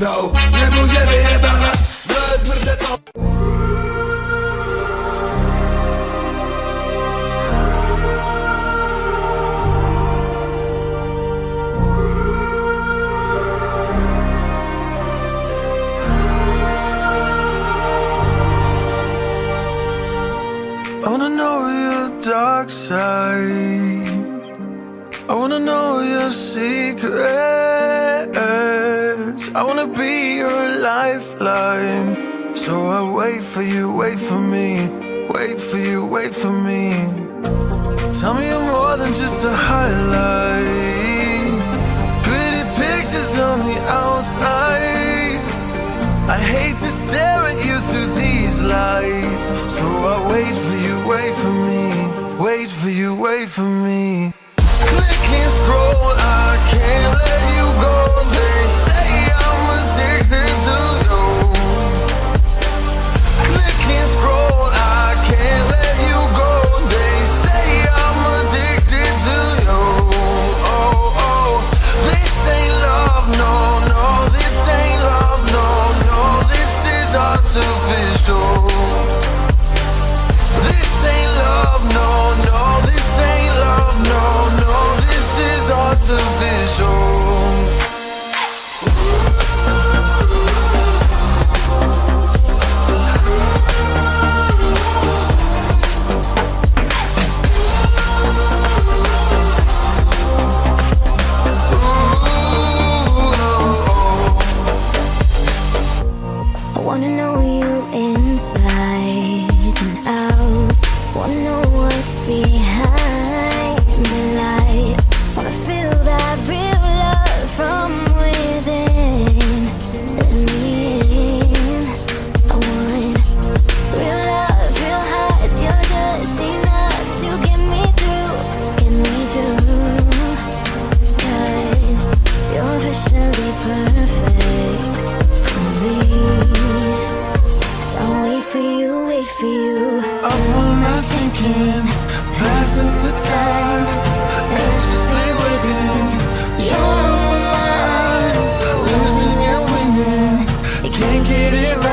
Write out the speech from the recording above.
No, nie pójdziemy jebana Nawet mrdę to I wanna know your dark side. I wanna know your I wanna be your lifeline. So I wait for you, wait for me, wait for you, wait for me. Tell me you're more than just a highlight. Pretty pictures on the outside. I hate to stare at you through these lights. So I wait for you, wait for me, wait for you, wait for me. Click and scroll, I can't. Wanna know what's behind the light. Wanna feel that real love from within. Let me in, I want Real love, real hearts, you're just enough To get me through, get me you're officially perfect for me. So I wait for you, wait for you thinking, passing the time, anxiously waiting. You're on my mind, losing and winning, I can't get it right.